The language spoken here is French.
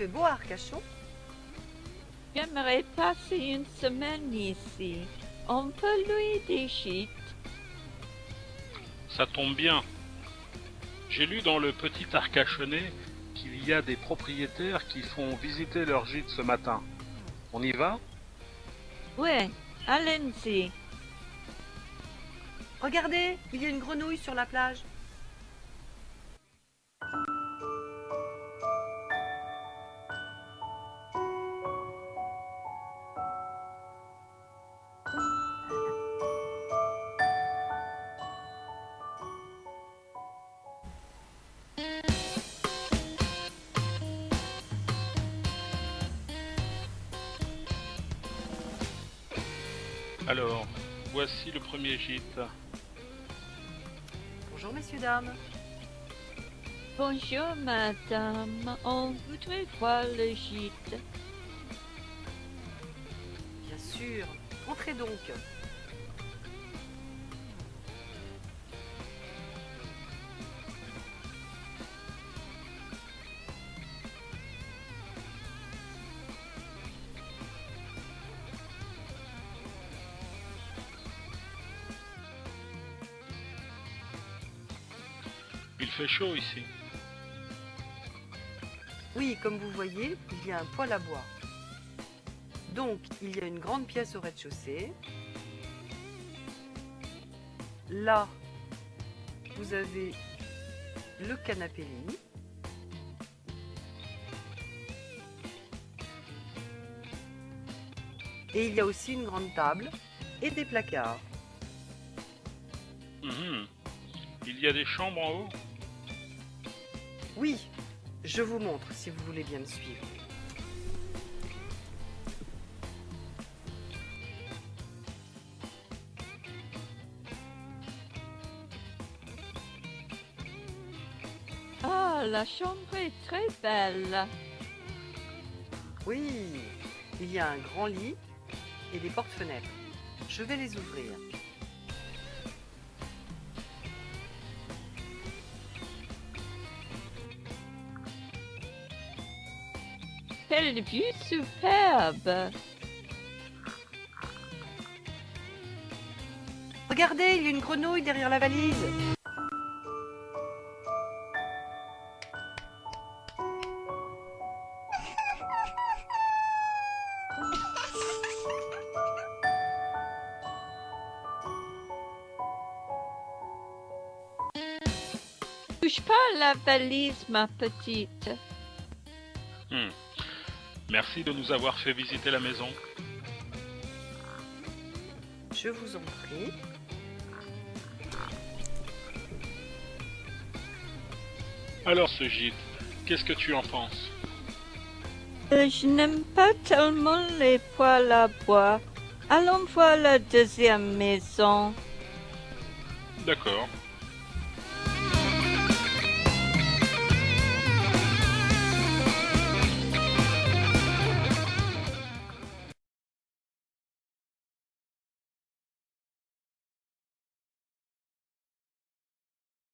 fait beau à Arcachon J'aimerais passer une semaine ici. On peut louer des gîtes. Ça tombe bien. J'ai lu dans le petit Arcachonnais qu'il y a des propriétaires qui font visiter leur gîte ce matin. On y va? Ouais, allons-y. Regardez, il y a une grenouille sur la plage. Alors, voici le premier gîte. Bonjour messieurs, dames. Bonjour, madame. On voudrait voir le gîte. Bien sûr. Entrez donc. Il fait chaud ici. Oui, comme vous voyez, il y a un poêle à bois. Donc, il y a une grande pièce au rez-de-chaussée. Là, vous avez le canapé lit. Et il y a aussi une grande table et des placards. Mhm. Il y a des chambres en haut Oui, je vous montre si vous voulez bien me suivre. Ah, la chambre est très belle. Oui, il y a un grand lit et des portes-fenêtres. Je vais les ouvrir. Quelle vue superbe. Regardez, il y a une grenouille derrière la valise. Touche pas à la valise, ma petite. Hmm. Merci de nous avoir fait visiter la maison. Je vous en prie. Alors ce gîte, qu'est-ce que tu en penses? Euh, je n'aime pas tellement les poêles à bois. Allons voir la deuxième maison. D'accord.